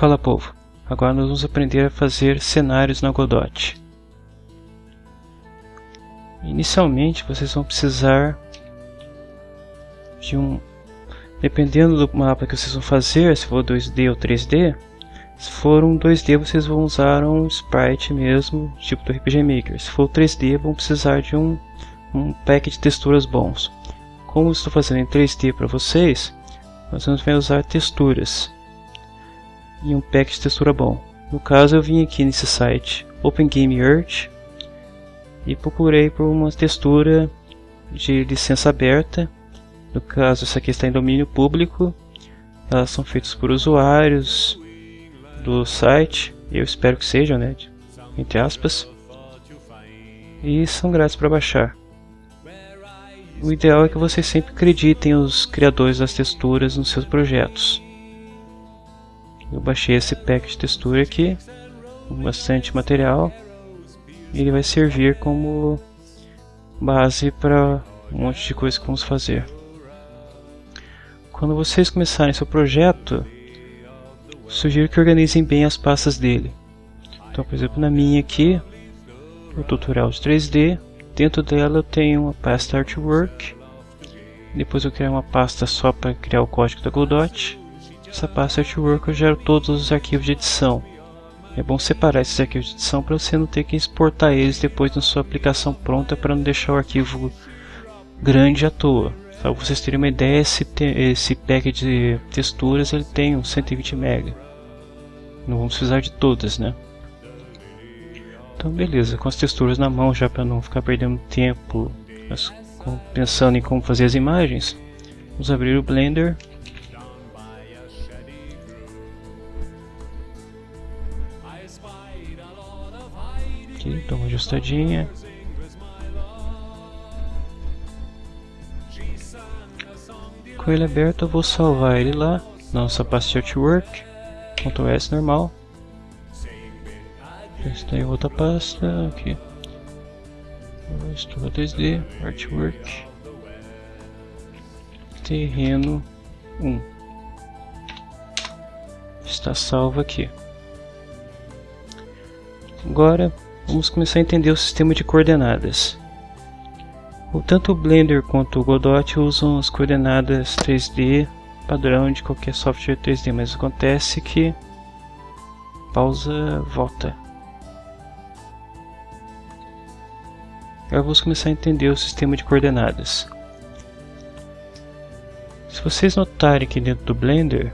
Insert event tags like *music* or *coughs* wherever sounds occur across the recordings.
Fala povo, agora nós vamos aprender a fazer cenários na Godot. Inicialmente vocês vão precisar de um... Dependendo do mapa que vocês vão fazer, se for 2D ou 3D, se for um 2D vocês vão usar um sprite mesmo, tipo do RPG Maker. Se for 3D vão precisar de um, um pack de texturas bons. Como estou fazendo em 3D para vocês, nós vamos usar texturas e um pack de textura bom. No caso eu vim aqui nesse site Open Game Earth e procurei por uma textura de licença aberta. No caso essa aqui está em domínio público. Elas são feitas por usuários do site, eu espero que sejam, né, entre aspas. E são grátis para baixar. O ideal é que vocês sempre acreditem os criadores das texturas nos seus projetos. Eu baixei esse pack de textura aqui, com bastante material. Ele vai servir como base para um monte de coisa que vamos fazer. Quando vocês começarem seu projeto, sugiro que organizem bem as pastas dele. Então, por exemplo, na minha aqui, o tutorial de 3D, dentro dela eu tenho uma pasta Artwork, depois eu criar uma pasta só para criar o código da Godot, essa pasta Artwork eu gero todos os arquivos de edição. É bom separar esses arquivos de edição para você não ter que exportar eles depois na sua aplicação pronta para não deixar o arquivo grande à toa. Para vocês terem uma ideia, esse, esse pack de texturas ele tem uns 120 MB. Não vamos precisar de todas, né? Então beleza, com as texturas na mão já para não ficar perdendo tempo pensando em como fazer as imagens, vamos abrir o Blender aqui, dá uma ajustadinha. Com ele aberto eu vou salvar ele lá, na nossa pasta Artwork, Ctrl S normal. Está em outra pasta, aqui. Estou 2D, Artwork. Terreno 1. Está salvo aqui. Agora vamos começar a entender o sistema de coordenadas. Tanto o Blender quanto o Godot usam as coordenadas 3D padrão de qualquer software 3D, mas acontece que pausa, volta. Agora vamos começar a entender o sistema de coordenadas. Se vocês notarem aqui dentro do Blender,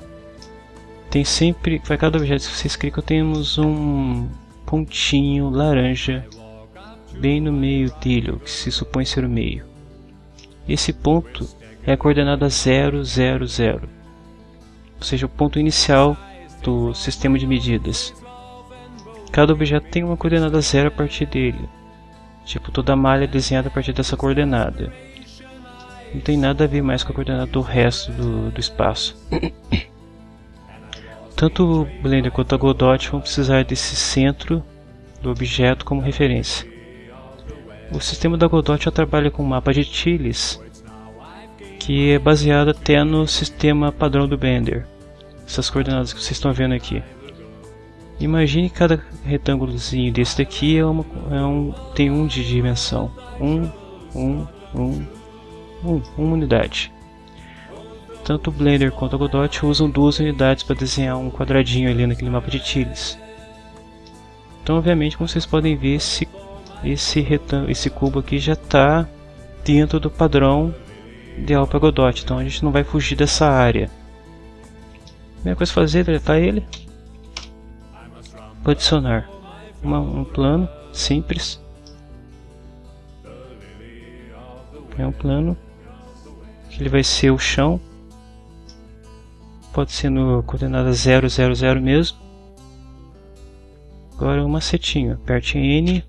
tem sempre, para cada objeto que vocês clicam, temos um pontinho laranja bem no meio dele, que se supõe ser o meio. Esse ponto é a coordenada 0, 0, 0, ou seja, o ponto inicial do sistema de medidas. Cada objeto tem uma coordenada 0 a partir dele, tipo toda malha é desenhada a partir dessa coordenada. Não tem nada a ver mais com a coordenada do resto do, do espaço. *coughs* Tanto o Blender quanto a Godot vão precisar desse centro do objeto como referência. O sistema da Godot já trabalha com um mapa de tiles, que é baseado até no sistema padrão do Blender. Essas coordenadas que vocês estão vendo aqui. Imagine cada retângulozinho desse daqui é, uma, é um, tem um de dimensão. Um, um, um, um, uma unidade. Tanto o Blender quanto a Godot usam duas unidades para desenhar um quadradinho ali naquele mapa de tiles. Então, obviamente, como vocês podem ver, esse, esse, esse cubo aqui já está dentro do padrão ideal para Godot, então a gente não vai fugir dessa área. A primeira coisa a fazer é deletar ele. Vou adicionar uma, um plano simples. É um plano que ele vai ser o chão pode ser no coordenada 000 mesmo. Agora uma setinha, aperte N.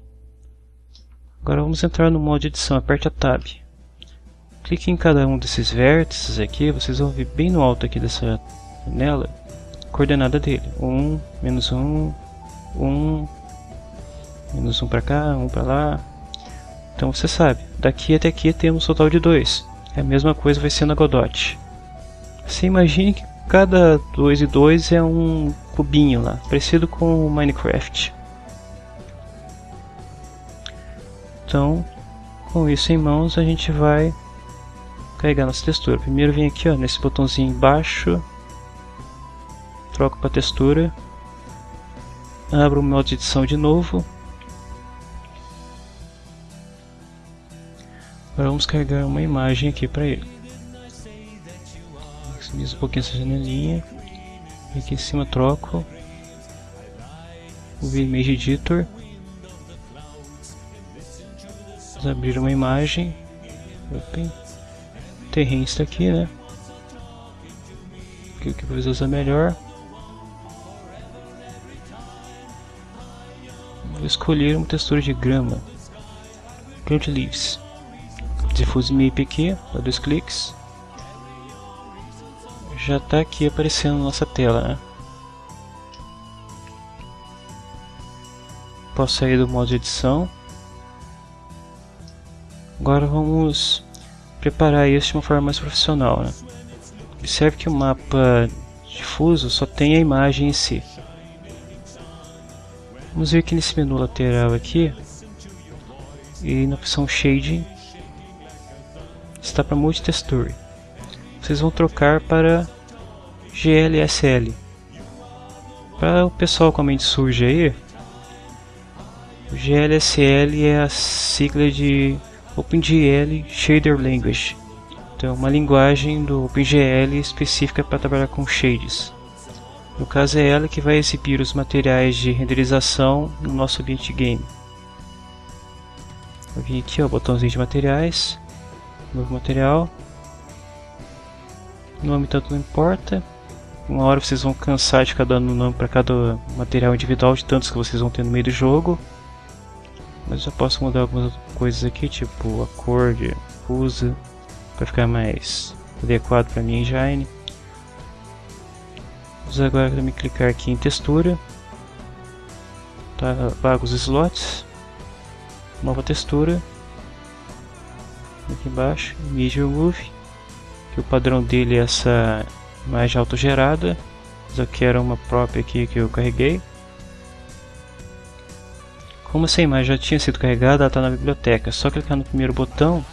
Agora vamos entrar no modo de edição, aperte a Tab. Clique em cada um desses vértices aqui, vocês vão ver bem no alto aqui dessa janela, a coordenada dele. 1, menos 1, 1, menos 1 para cá, 1 para lá. Então você sabe, daqui até aqui temos um total de 2. É a mesma coisa vai ser na Godot. Você imagine que cada 2 e 2 é um cubinho lá, parecido com o Minecraft. Então, com isso em mãos, a gente vai carregar nossa textura. Primeiro vem aqui ó, nesse botãozinho embaixo, troco para textura, abro o modo de edição de novo. Agora vamos carregar uma imagem aqui para ele. Maximizo um pouquinho essa janelinha. Aqui em cima troco o Image Editor. Vamos abrir uma imagem. Open. Terreno está aqui, né? O que usar melhor. Vou escolher uma textura de grama. Ground Leaves. Diffuse Map aqui, dá dois cliques. Já está aqui aparecendo na nossa tela, né? Posso sair do modo de edição. Agora vamos preparar isso de uma forma mais profissional. Né? Observe que o mapa difuso só tem a imagem em si. Vamos ver que nesse menu lateral aqui e na opção Shading está para Multitexture. Vocês vão trocar para GLSL. Para o pessoal com a mente suja aí, o GLSL é a sigla de OpenGL Shader Language. Então, uma linguagem do OpenGL específica para trabalhar com shades. No caso é ela que vai exibir os materiais de renderização no nosso ambiente game. Eu vim aqui, ó, botãozinho de materiais, novo material. O nome tanto não importa. Uma hora vocês vão cansar de ficar dando nome para cada material individual de tantos que vocês vão ter no meio do jogo. Mas já posso mudar algumas coisas aqui, tipo a cor de usa para ficar mais adequado para minha engine. Vamos agora também clicar aqui em textura. Tá, os slots. Nova textura. Aqui embaixo, Image Remove. Que o padrão dele é essa imagem autogerada. Mas eu quero uma própria aqui que eu carreguei. Como essa imagem já tinha sido carregada, ela está na biblioteca. É só clicar no primeiro botão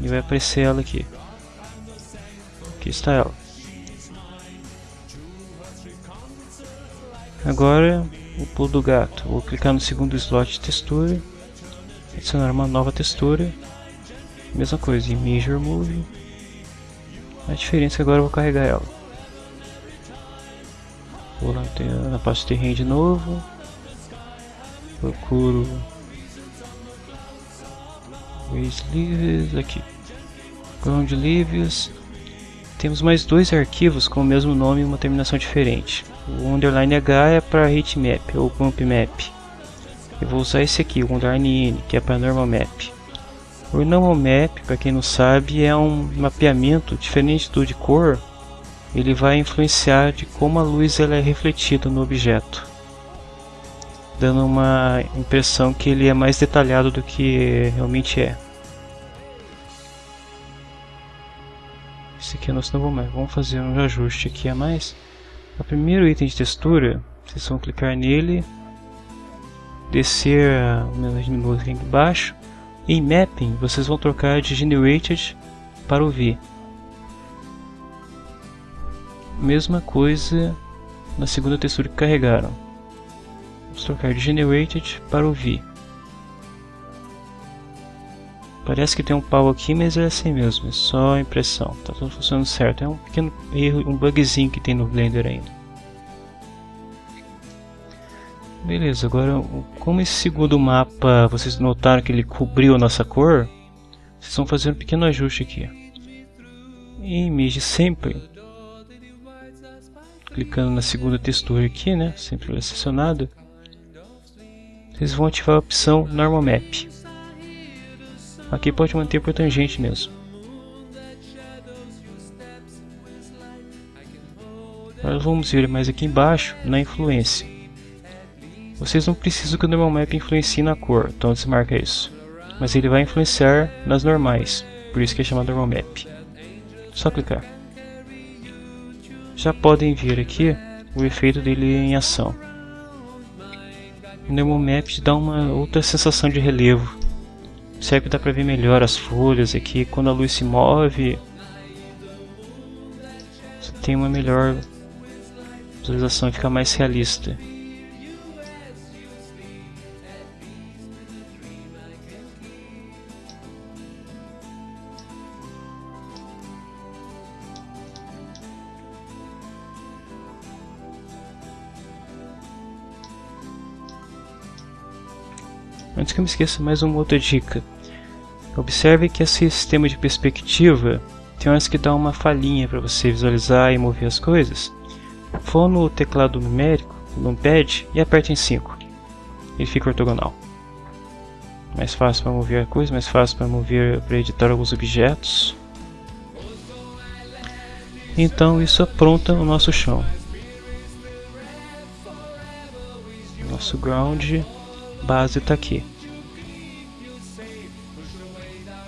e vai aparecer ela aqui. Aqui está ela. Agora o pulo do gato. Vou clicar no segundo slot de textura, adicionar uma nova textura. Mesma coisa, Image Remove. A diferença é que agora eu vou carregar ela. Vou lá na parte de terreno de novo. Procuro Waze Leaves aqui. Ground Leaves. Temos mais dois arquivos com o mesmo nome e uma terminação diferente. O underline H é para map ou bump map. Eu vou usar esse aqui, o underline N, que é para normal map. O normal map, para quem não sabe, é um mapeamento diferente do de cor. Ele vai influenciar de como a luz ela é refletida no objeto, dando uma impressão que ele é mais detalhado do que realmente é. Esse aqui é nosso novo map. Vamos fazer um ajuste aqui a mais. O primeiro item de textura, vocês vão clicar nele, descer o menu aqui embaixo. Em Mapping, vocês vão trocar de Generated para o V. Mesma coisa na segunda textura que carregaram. Vamos trocar de Generated para o V. Parece que tem um pau aqui, mas é assim mesmo, é só impressão, tá tudo funcionando certo. É um pequeno erro, um bugzinho que tem no Blender ainda. Beleza, agora como esse segundo mapa vocês notaram que ele cobriu a nossa cor, vocês vão fazer um pequeno ajuste aqui. Em Image Sempre, clicando na segunda textura aqui, né, sempre selecionado, vocês vão ativar a opção Normal Map. Aqui pode manter por tangente mesmo. Agora vamos ver mais aqui embaixo na influência. Vocês não precisam que o normal map influencie na cor, então desmarca isso. Mas ele vai influenciar nas normais, por isso que é chamado normal map. Só clicar. Já podem ver aqui o efeito dele em ação. O Nemo Map dá uma outra sensação de relevo. Serve que dá para ver melhor as folhas aqui. Quando a luz se move, você tem uma melhor visualização fica mais realista. Antes que eu me esqueça, mais uma outra dica. Observe que esse sistema de perspectiva tem horas que dá uma falhinha para você visualizar e mover as coisas. Vou no teclado numérico, no pad, e aperte em 5. Ele fica ortogonal. Mais fácil para mover a coisa, mais fácil para mover, para editar alguns objetos. Então isso apronta o nosso chão. Nosso ground base está aqui.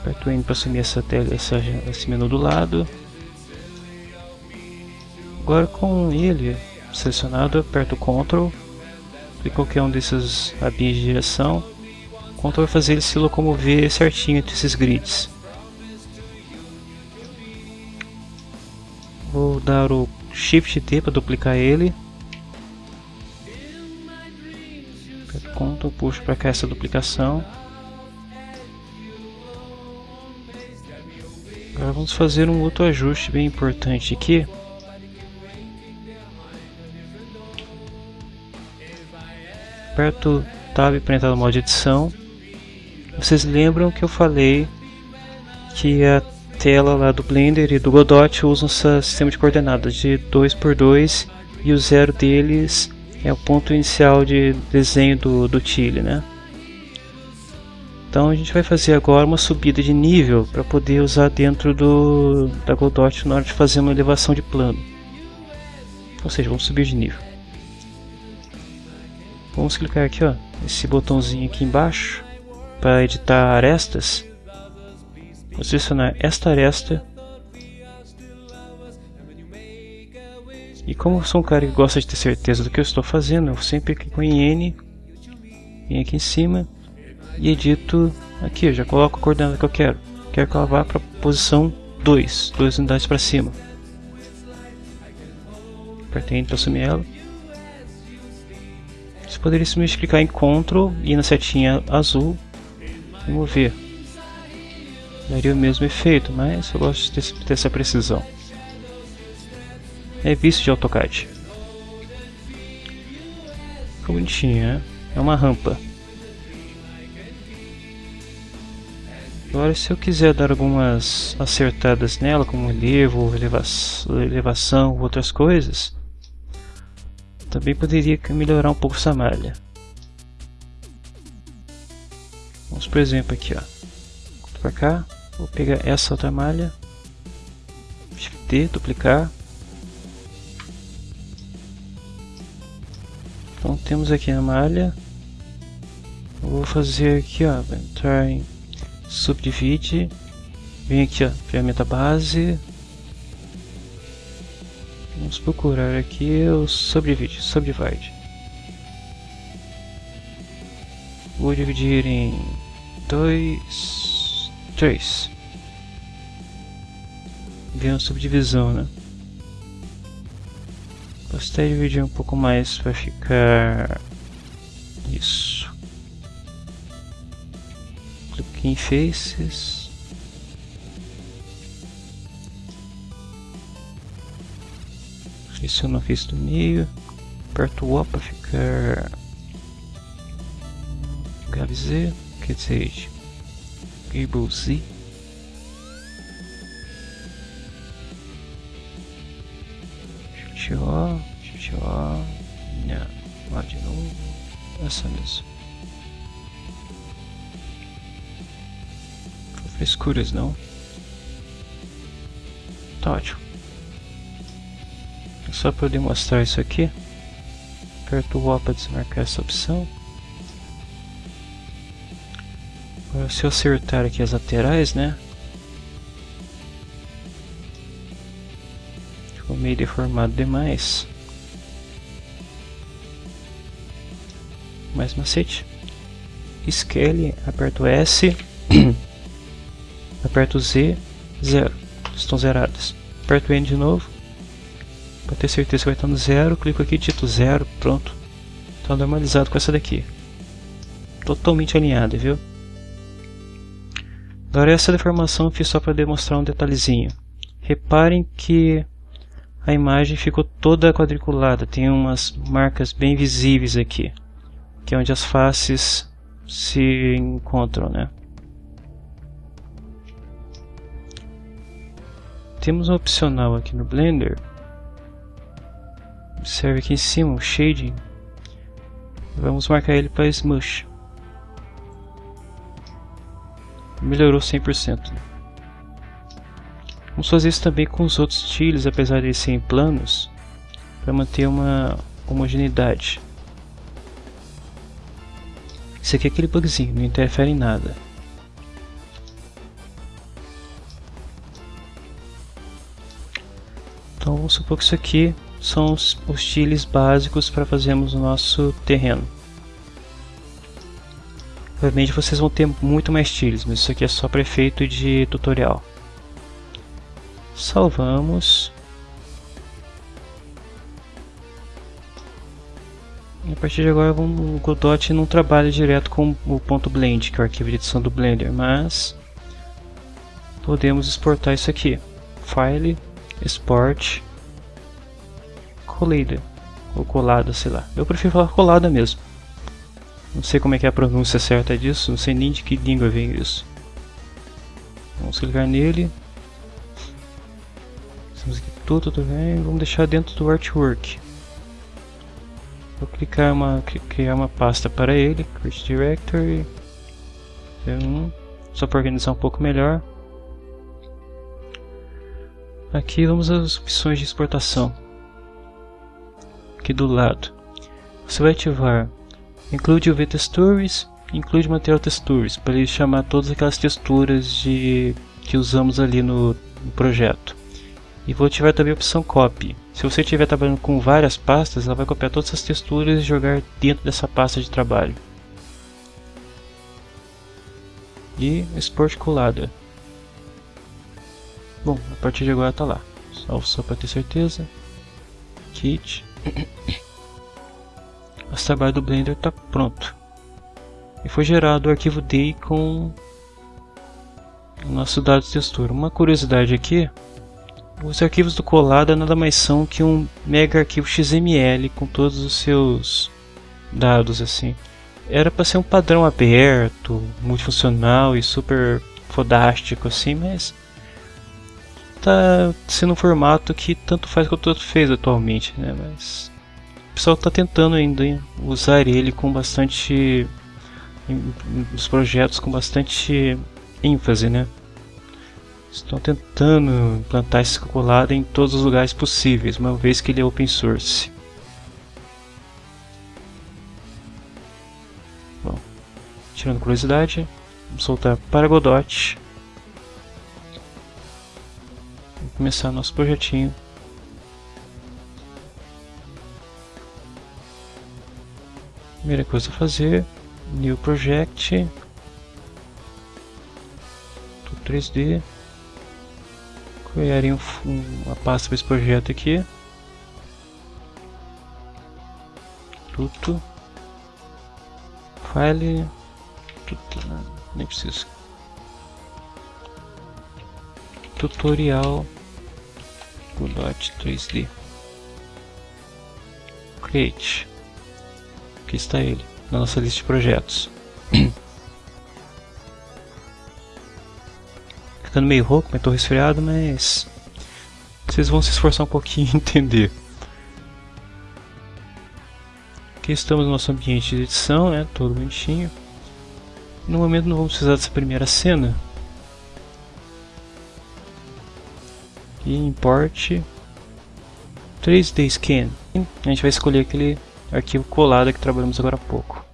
Aperto N para assumir essa tela, essa, esse menu do lado. Agora com ele selecionado, aperto Ctrl e qualquer um desses abis de direção. Ctrl vai fazer ele se locomover certinho entre esses grids. Vou dar o Shift T para duplicar ele. Ctrl, puxo para cá essa duplicação. Vamos fazer um outro ajuste bem importante aqui. Aperto Tab para entrar no modo de edição. Vocês lembram que eu falei que a tela lá do Blender e do Godot usam esse sistema de coordenadas de 2x2 e o zero deles é o ponto inicial de desenho do, do Chile, né? Então a gente vai fazer agora uma subida de nível para poder usar dentro do, da Godot na hora de fazer uma elevação de plano. Ou seja, vamos subir de nível. Vamos clicar aqui, ó, esse botãozinho aqui embaixo para editar arestas. Vou selecionar esta aresta E como eu sou um cara que gosta de ter certeza do que eu estou fazendo, eu sempre clico em N, venho aqui em cima e edito aqui, eu já coloco a coordenada que eu quero. Quero que ela vá para a posição 2, 2 unidades para cima. Apertei Enter para assumir ela. Você poderia simplesmente clicar em Ctrl e na setinha azul e mover. Daria o mesmo efeito, mas eu gosto de ter essa precisão é visto de AutoCAD. Ficou bonitinho, né? É uma rampa. Agora se eu quiser dar algumas acertadas nela, como relevo, elevação, outras coisas, também poderia melhorar um pouco essa malha. Vamos por exemplo aqui, ó. Para cá, vou pegar essa outra malha, Shift D, duplicar, Então temos aqui a malha. Vou fazer aqui, ó, entrar em subdivide. Vem aqui, ó, ferramenta base. Vamos procurar aqui o subdivide, subdivide. Vou dividir em dois, três. Vem uma subdivisão, né? Gostaria de dividir um pouco mais para ficar isso. Em Faces. Seleciono a face do meio. Aperto o O para ficar GabZ, quer dizer, Gable Z. Shift O, Shift O, minha, lá de novo, essa mesmo. Frescuras não. Tá ótimo. Só para eu demonstrar isso aqui, aperto o O para desmarcar essa opção. Agora se eu acertar aqui as laterais, né? meio deformado demais. Mais macete. Scale, aperto S, *clears throat* aperto Z, zero. Estão zeradas. Aperto N de novo. Para ter certeza que vai estar no zero, clico aqui, dito zero, pronto. Está normalizado com essa daqui. Totalmente alinhada, viu? Agora essa deformação eu fiz só para demonstrar um detalhezinho. Reparem que a imagem ficou toda quadriculada, tem umas marcas bem visíveis aqui, que é onde as faces se encontram, né? Temos um opcional aqui no Blender. Observe aqui em cima o shading. Vamos marcar ele para Smush. Melhorou 100%. Vamos fazer isso também com os outros estilos, apesar de serem planos, para manter uma homogeneidade. Isso aqui é aquele bugzinho, não interfere em nada. Vamos supor que isso aqui são os, os básicos para fazermos o nosso terreno. Obviamente vocês vão ter muito mais tiles, mas isso aqui é só para efeito de tutorial. Salvamos. E a partir de agora o Godot não trabalha direto com o ponto .blend, que é o arquivo de edição do Blender, mas podemos exportar isso aqui. File, Export, Colada, ou colada, sei lá. Eu prefiro falar colada mesmo. Não sei como é que é a pronúncia certa disso, não sei nem de que língua vem isso. Vamos clicar nele, temos aqui tudo também. Vamos deixar dentro do artwork. Vou clicar uma, criar uma pasta para ele, Create Directory. Um, só para organizar um pouco melhor. Aqui vamos às opções de exportação. Aqui do lado. Você vai ativar Include UV Textures, Include Material Textures, para ele chamar todas aquelas texturas de, que usamos ali no, no projeto. E vou ativar também a opção Copy. Se você estiver trabalhando com várias pastas, ela vai copiar todas as texturas e jogar dentro dessa pasta de trabalho. E Export colada. Bom, a partir de agora está lá. Salvo só para ter certeza. Kit. O trabalho do Blender está pronto. E foi gerado o arquivo DAI com o nosso dado de textura. Uma curiosidade aqui os arquivos do Colada nada mais são que um mega arquivo XML com todos os seus dados assim. Era para ser um padrão aberto, multifuncional e super fodástico assim, mas tá sendo um formato que tanto faz quanto outro fez atualmente, né? Mas o pessoal está tentando ainda usar ele com bastante os projetos com bastante ênfase, né? Estão tentando implantar esse calculado em todos os lugares possíveis, uma vez que ele é open source. Bom, tirando curiosidade, vamos soltar para Godot. Começar nosso projetinho. Primeira coisa a fazer, New Project, 3D criaria um, uma pasta para esse projeto aqui. Tudo. File. Tudo, né? nem preciso. Tutorial. Godot 3D. Create. Aqui está ele, na nossa lista de projetos. *clears throat* ficando meio rouco, mas tô resfriado, mas vocês vão se esforçar um pouquinho *laughs* em entender. Aqui estamos no nosso ambiente de edição, né, todo bonitinho. No momento não vamos precisar dessa primeira cena. Import 3D Scan. A gente vai escolher aquele arquivo colado que trabalhamos agora há pouco.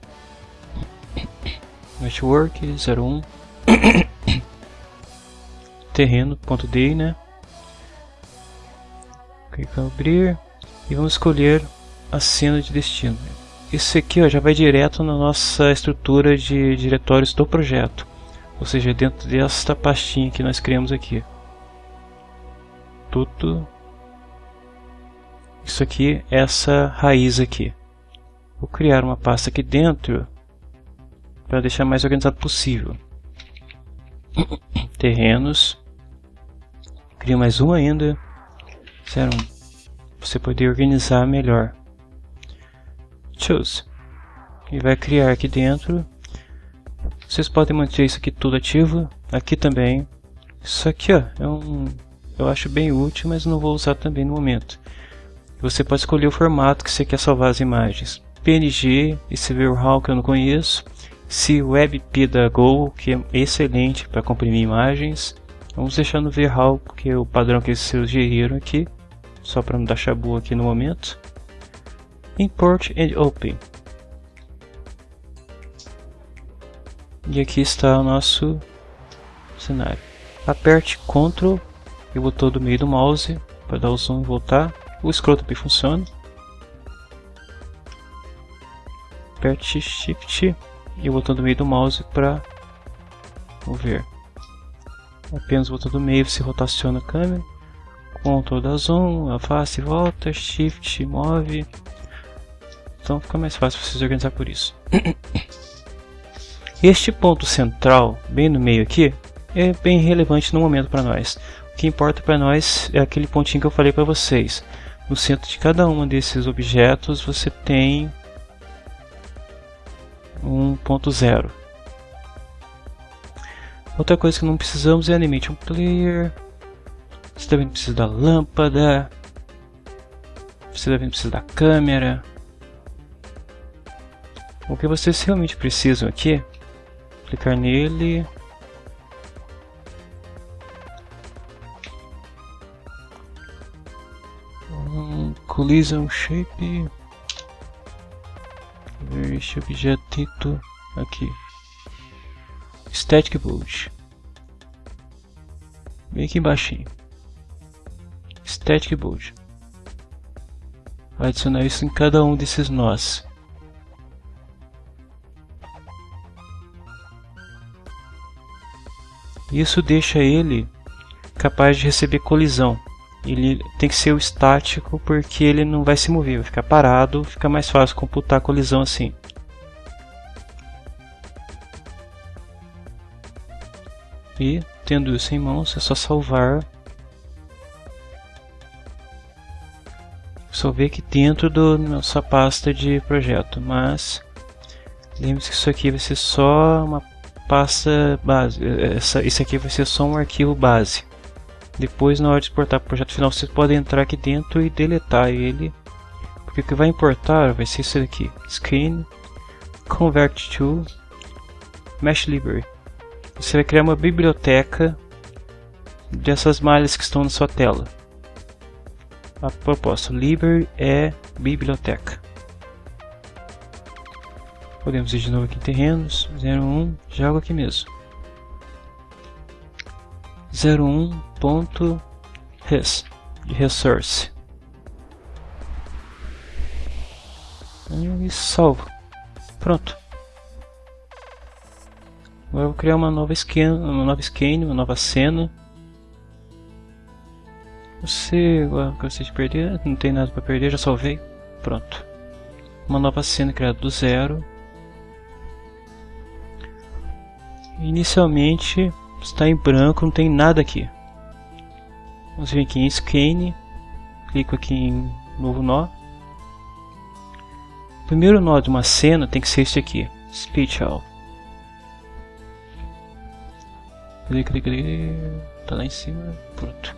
Network 01 *coughs* terreno.d, né? Clicar abrir e vamos escolher a cena de destino. Isso aqui ó, já vai direto na nossa estrutura de diretórios do projeto, ou seja, dentro desta pastinha que nós criamos aqui. Tudo isso aqui, essa raiz aqui. Vou criar uma pasta aqui dentro para deixar mais organizado possível. *coughs* Terrenos. Crio mais um ainda. Um. Você poder organizar melhor. Choose. E vai criar aqui dentro. Vocês podem manter isso aqui tudo ativo. Aqui também. Isso aqui ó, é um, eu acho bem útil, mas não vou usar também no momento. Você pode escolher o formato que você quer salvar as imagens. PNG, esse VRAW que eu não conheço. Se WebP da Go, que é excelente para comprimir imagens. Vamos deixar no VRAW, porque é o padrão que eles sugeriram aqui. Só para não dar chabu aqui no momento. Import and Open. E aqui está o nosso cenário. Aperte Ctrl e o botão do meio do mouse para dar o zoom e voltar. O scroll também funciona. Aperte Shift e o botão do meio do mouse para mover. Apenas o botão do meio você rotaciona a câmera. Ctrl da zoom, afasta e volta, Shift, move. Então fica mais fácil vocês organizar por isso. *coughs* Este ponto central, bem no meio aqui, é bem relevante no momento para nós. Que importa para nós é aquele pontinho que eu falei para vocês. No centro de cada um desses objetos você tem um ponto zero. Outra coisa que não precisamos é Animation Player. Você também precisa da lâmpada. Você também precisa da câmera. O que vocês realmente precisam aqui, clicar nele, collision shape. Este objetito aqui. Static bolt. Bem aqui embaixo static bolt. Vai adicionar isso em cada um desses nós. Isso deixa ele capaz de receber colisão ele tem que ser o estático porque ele não vai se mover, vai ficar parado, fica mais fácil computar a colisão assim. E tendo isso em mãos é só salvar. Só ver aqui dentro da nossa pasta de projeto, mas lembre-se que isso aqui vai ser só uma pasta base, essa, isso aqui vai ser só um arquivo base. Depois, na hora de exportar para o projeto final, você pode entrar aqui dentro e deletar ele. Porque o que vai importar vai ser isso daqui. Screen, Convert to, Mesh Library. Você vai criar uma biblioteca dessas malhas que estão na sua tela. A proposta, library é biblioteca. Podemos ir de novo aqui em terrenos, 01, jogo aqui mesmo. 01.res de resource. E salvo. Pronto. Agora vou criar uma nova skin uma nova skin uma nova cena. Você agora gostei de perder não tem nada para perder já salvei. Pronto. Uma nova cena criada do zero. Inicialmente está em branco, não tem nada aqui. Vamos vir aqui em Scan, clico aqui em novo nó. O primeiro nó de uma cena tem que ser este aqui, Special. Tá lá em cima, pronto.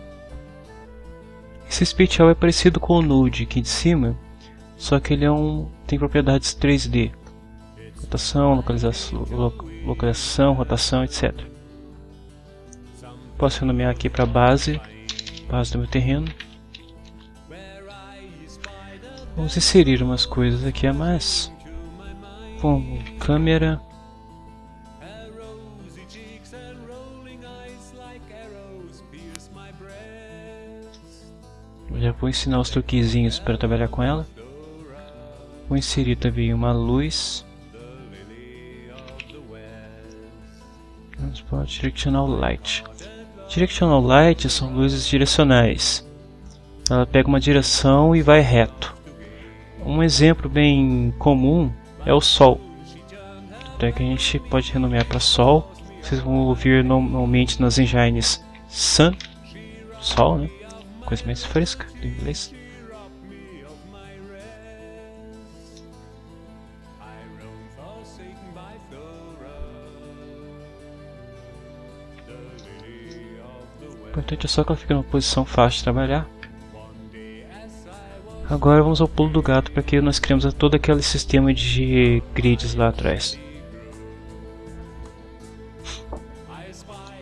Esse Special é parecido com o Node aqui de cima, só que ele é um tem propriedades 3D. Rotação, localização, localização, rotação, etc. Posso nomear aqui para base, base do meu terreno. Vamos inserir umas coisas aqui a mais, como câmera, Já vou ensinar os truquezinhos para trabalhar com ela. Vou inserir também uma luz. Para Directional Light. Directional Light são luzes direcionais. Ela pega uma direção e vai reto. Um exemplo bem comum é o Sol. Até que a gente pode renomear para Sol. Vocês vão ouvir normalmente nas engines Sun, Sol, né? Coisa mais fresca do inglês. Importante é só que ela fique numa posição fácil de trabalhar. Agora vamos ao pulo do gato para que nós criamos todo aquele sistema de grids lá atrás.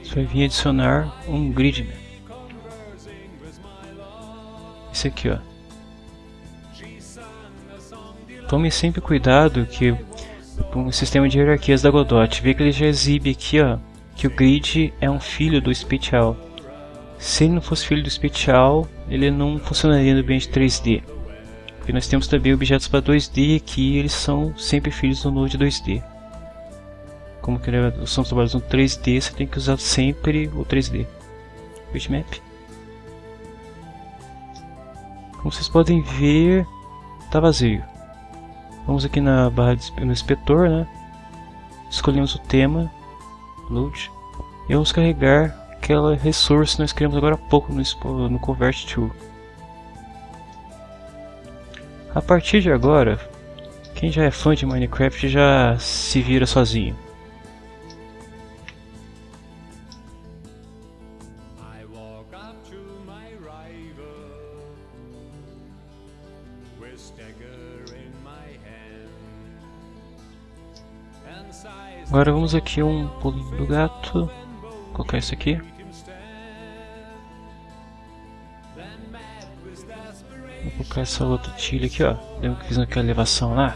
Você vai vir adicionar um grid. Né? Esse aqui, ó. Tome sempre cuidado que com o sistema de hierarquias da Godot, vê que ele já exibe aqui, ó, que o grid é um filho do Spatial. Se ele não fosse filho do Spatial, ele não funcionaria no ambiente 3D. Porque nós temos também objetos para 2D aqui, eles são sempre filhos do Node 2D. Como que são trabalhos no 3D, você tem que usar sempre o 3D. Bitmap. Como vocês podem ver, está vazio. Vamos aqui na barra de, no inspetor, né? Escolhemos o tema, load, e vamos carregar aquela resource que nós criamos agora há pouco no, no Convert Tool. A partir de agora, quem já é fã de Minecraft já se vira sozinho. Agora vamos aqui um pulinho do gato. Vou colocar isso aqui. Vou colocar essa outra tilha aqui, ó. Lembra que fiz aquela elevação lá?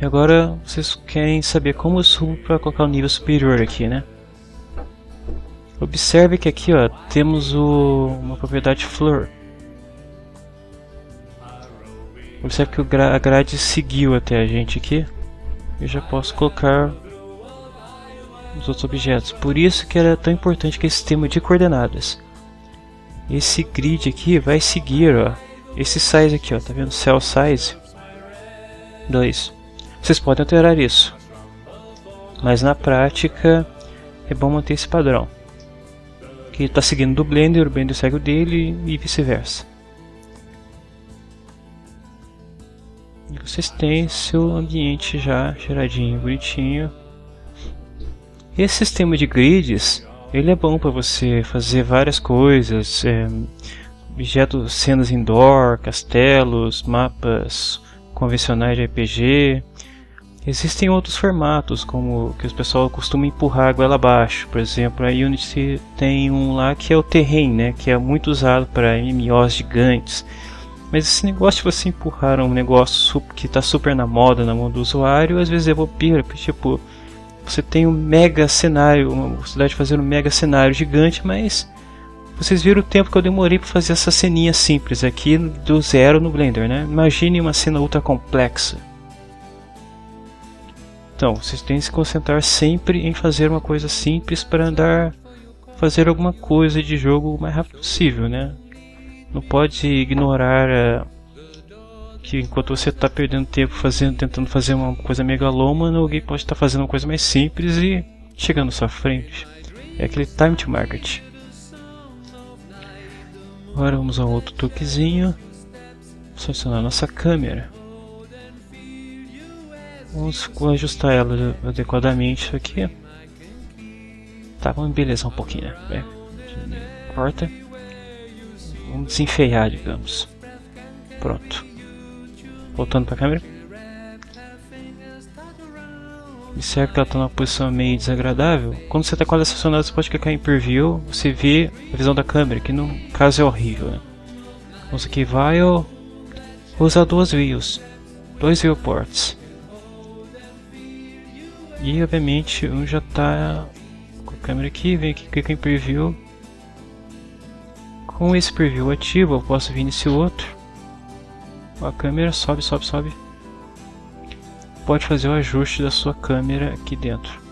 E agora vocês querem saber como eu subo para colocar o nível superior aqui, né? Observe que aqui ó, temos o, uma propriedade flor. Observe que a grade seguiu até a gente aqui. Eu já posso colocar os outros objetos. Por isso que era tão importante que esse sistema de coordenadas. Esse grid aqui vai seguir, ó, esse size aqui, ó, tá vendo? Cell size 2. Vocês podem alterar isso. Mas na prática é bom manter esse padrão. Que está seguindo do Blender, o Blender segue o dele e vice-versa. Vocês têm seu ambiente já geradinho, bonitinho. Esse sistema de grids, ele é bom para você fazer várias coisas, é, objetos, cenas indoor, castelos, mapas convencionais de RPG. Existem outros formatos, como que o pessoal costuma empurrar a goela abaixo. Por exemplo, a Unity tem um lá que é o Terrain, né, que é muito usado para MMOs gigantes. Mas esse negócio de você empurrar um negócio que está super na moda na mão do usuário, às vezes é bobeira, tipo, você tem um mega cenário, uma possibilidade de fazer um mega cenário gigante, mas vocês viram o tempo que eu demorei para fazer essa ceninha simples aqui do zero no Blender, né? Imagine uma cena ultra complexa. Então, vocês têm que se concentrar sempre em fazer uma coisa simples para andar fazer alguma coisa de jogo o mais rápido possível, né? Não pode ignorar uh, que enquanto você está perdendo tempo fazendo, tentando fazer uma coisa megalômana, alguém pode estar tá fazendo uma coisa mais simples e chegando à sua frente. É aquele time to market. Agora vamos ao outro truquezinho. Selecionar nossa câmera. Vamos ajustar ela adequadamente aqui. Tá, vamos embelezar um pouquinho, né? Corta. Vamos desenfeiar, digamos. Pronto. Voltando para a câmera. Observe que ela está numa posição meio desagradável. Quando você está com ela estacionada, você pode clicar em Preview. Você vê a visão da câmera, que no caso é horrível. Né? Vamos aqui, vai Vou usar duas views. Dois viewports. E obviamente um já está câmera aqui, vem aqui, clica em Preview. Com esse Preview ativo, eu posso vir nesse outro. A câmera sobe, sobe, sobe. Pode fazer o ajuste da sua câmera aqui dentro.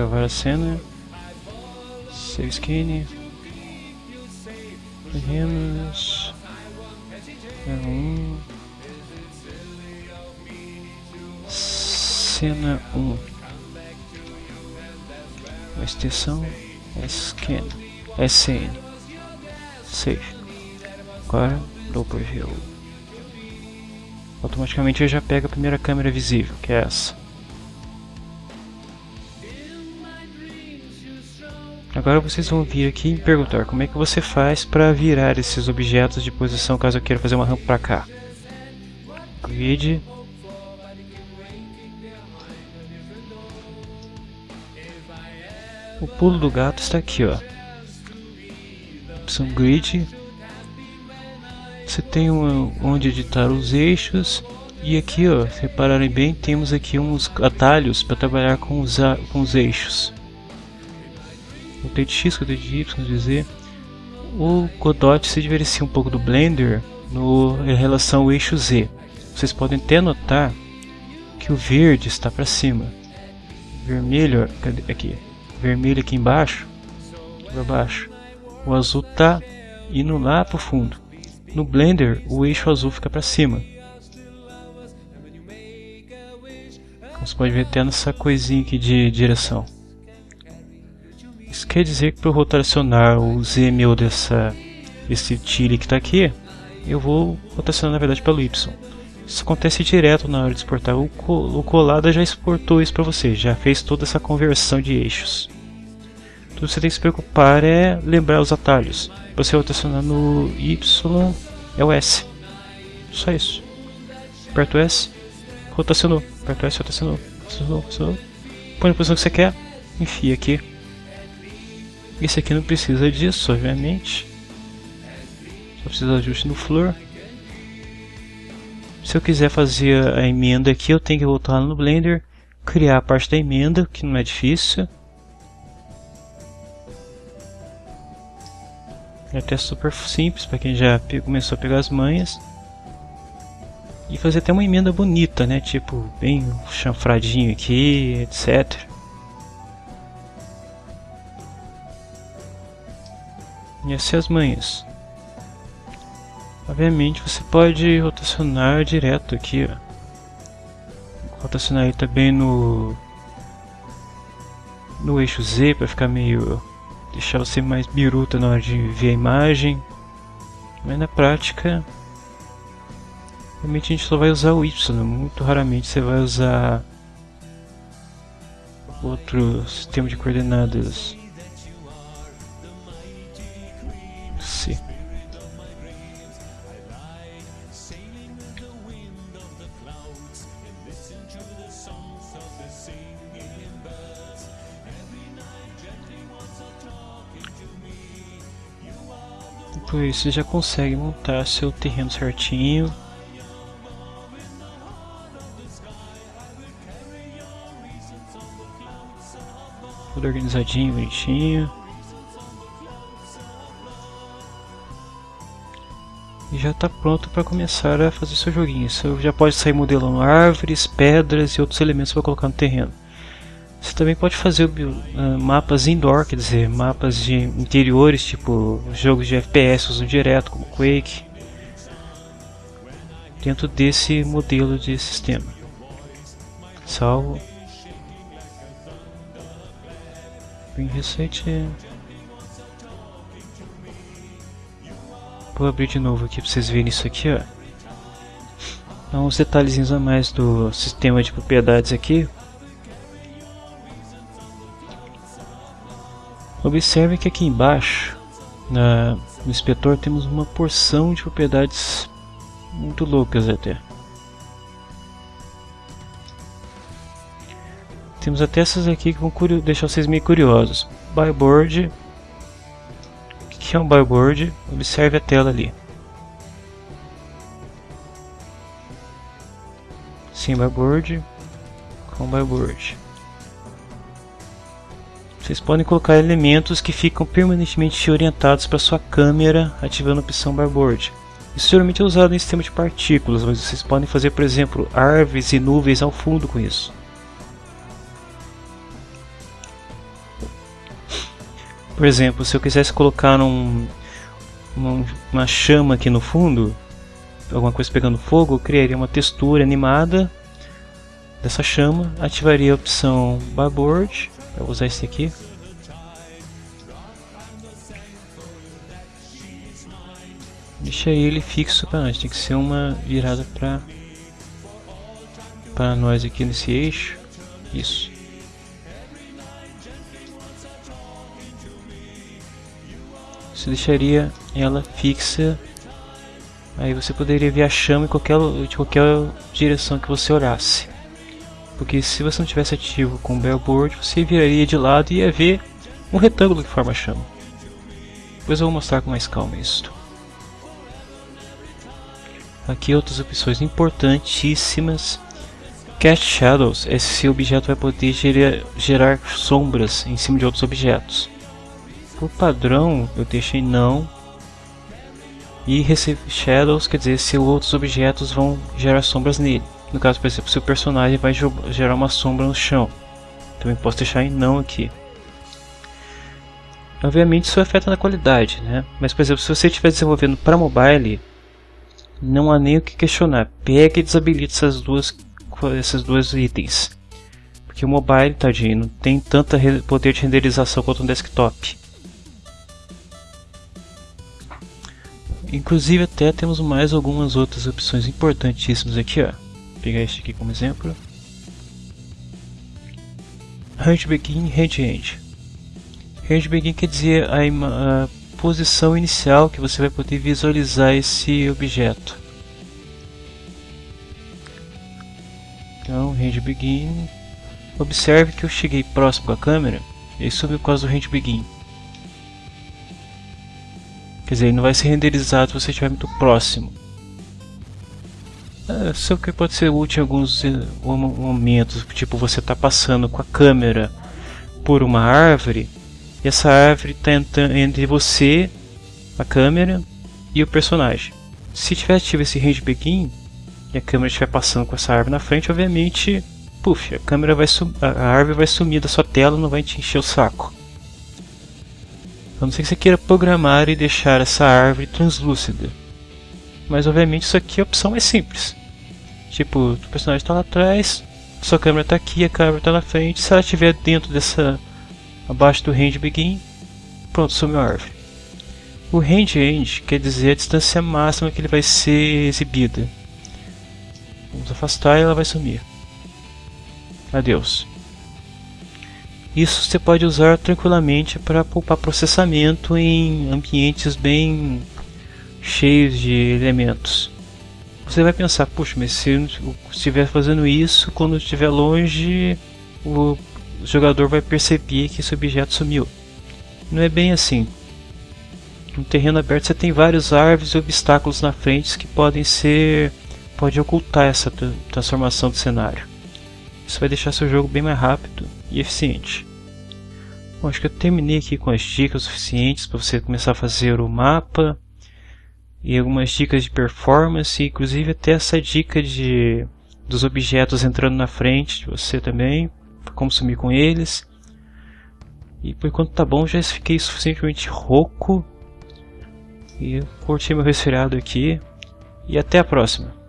Salvar a cena. Save skin. Terrenos. Um. Cena 1. Um. A extensão scan. SN. Save. Agora dou preview. Automaticamente ele já pega a primeira câmera visível, que é essa. Agora vocês vão vir aqui e perguntar como é que você faz para virar esses objetos de posição caso eu queira fazer uma rampa para cá. Grid. O pulo do gato está aqui, ó. Opção Grid. Você tem uma, onde editar os eixos. E aqui, ó, se repararem bem, temos aqui uns atalhos para trabalhar com os, com os eixos o T de X, o T de Y, Z. O Godot se diferencia um pouco do Blender no, em relação ao eixo Z. Vocês podem até notar que o verde está para cima. Vermelho, cadê aqui? Vermelho aqui embaixo, para baixo. O azul está indo lá para o fundo. No Blender, o eixo azul fica para cima. Você pode ver até nessa coisinha aqui de direção. Isso quer dizer que para rotacionar o Z meu dessa, desse tile que está aqui, eu vou rotacionar na verdade pelo Y. Isso acontece direto na hora de exportar. O, o Colada já exportou isso para você, já fez toda essa conversão de eixos. Tudo que você tem que se preocupar é lembrar os atalhos. Você rotacionar no Y é o S. Só isso. Aperta o S, rotacionou. Aperta o S, rotacionou. rotacionou, rotacionou. Põe na posição que você quer, enfia aqui esse aqui não precisa disso, obviamente. Só precisa de ajuste no flor. Se eu quiser fazer a emenda aqui, eu tenho que voltar no Blender, criar a parte da emenda, que não é difícil. É até super simples para quem já começou a pegar as manhas. E fazer até uma emenda bonita, né? Tipo, bem chanfradinho aqui, etc. E assim as manhas. Obviamente você pode rotacionar direto aqui, ó. Rotacionar aí também no no eixo Z para ficar meio deixar você mais biruta na hora de ver a imagem. Mas na prática realmente a gente só vai usar o Y, muito raramente você vai usar outro sistema de coordenadas Depois você já consegue montar seu terreno certinho. Tudo organizadinho, bonitinho. E já está pronto para começar a fazer seu joguinho. Você já pode sair modelando árvores, pedras e outros elementos para colocar no terreno. Você também pode fazer uh, mapas indoor, quer dizer, mapas de interiores, tipo jogos de FPS usam direto, como Quake, dentro desse modelo de sistema. Salvo. Bem recente. Vou abrir de novo aqui para vocês verem isso aqui, ó. Uns detalhezinhos a mais do sistema de propriedades aqui. Observe que aqui embaixo Na, no inspetor temos uma porção de propriedades muito loucas até. Temos até essas aqui que vão deixar vocês meio curiosos. Byboard. O que é um byboard? Observe a tela ali. Sim, byboard com byboard. Vocês podem colocar elementos que ficam permanentemente orientados para sua câmera ativando a opção byboard. Isso geralmente é usado em sistema de partículas, mas vocês podem fazer, por exemplo, árvores e nuvens ao fundo com isso. Por exemplo, se eu quisesse colocar um, uma, uma chama aqui no fundo, alguma coisa pegando fogo, eu criaria uma textura animada dessa chama, ativaria a opção Barboard, para usar esse aqui. Deixa ele fixo para nós, tem que ser uma virada para para nós aqui nesse eixo. Isso. você deixaria ela fixa aí você poderia ver a chama em qualquer, de qualquer direção que você olhasse porque se você não tivesse ativo com o bellboard você viraria de lado e ia ver um retângulo que forma chama. Depois eu vou mostrar com mais calma isso aqui outras opções importantíssimas. Cast Shadows, esse objeto vai poder gerar, gerar sombras em cima de outros objetos. Por padrão eu deixei não. E receive shadows quer dizer se outros objetos vão gerar sombras nele no caso por exemplo se o personagem vai gerar uma sombra no chão também posso deixar em não aqui. Obviamente isso afeta na qualidade né? Mas por exemplo se você estiver desenvolvendo para mobile não há nem o que questionar. Pega e desabilita essas duas esses dois itens. Porque o mobile tadinho não tem tanto poder de renderização quanto um desktop. Inclusive até temos mais algumas outras opções importantíssimas aqui, ó. Pegar este aqui como exemplo. Range Begin, Range End. Range Begin quer dizer a, a posição inicial que você vai poder visualizar esse objeto. Então, Range Begin. Observe que eu cheguei próximo com a câmera, ele subiu por causa do Range Begin. Quer dizer, ele não vai ser renderizado se você estiver muito próximo. É, só que pode ser útil em alguns eh, momentos, tipo você está passando com a câmera por uma árvore e essa árvore está entre você, a câmera e o personagem. Se tiver ativo esse range begin e a câmera estiver passando com essa árvore na frente, obviamente, puf, a câmera vai a árvore vai sumir da sua tela, não vai te encher o saco. A não ser que você queira programar e deixar essa árvore translúcida. Mas obviamente isso aqui a opção é simples. Tipo, o personagem está lá atrás, sua câmera está aqui, a câmera está na frente. Se ela estiver dentro dessa. abaixo do range begin, pronto, sumiu a árvore. O range end quer dizer a distância máxima que ele vai ser exibida. Vamos afastar e ela vai sumir. Adeus. Isso você pode usar tranquilamente para poupar processamento em ambientes bem cheios de elementos. Você vai pensar, puxa, mas se eu estiver fazendo isso, quando estiver longe, o jogador vai perceber que esse objeto sumiu. Não é bem assim. No terreno aberto você tem vários árvores e obstáculos na frente que podem ser pode ocultar essa transformação do cenário. Isso vai deixar seu jogo bem mais rápido e eficiente. Bom, acho que eu terminei aqui com as dicas suficientes para você começar a fazer o mapa e algumas dicas de performance, inclusive até essa dica de dos objetos entrando na frente de você também, como sumir com eles. E por enquanto tá bom, já fiquei suficientemente rouco e curti meu resfriado aqui. E até a próxima.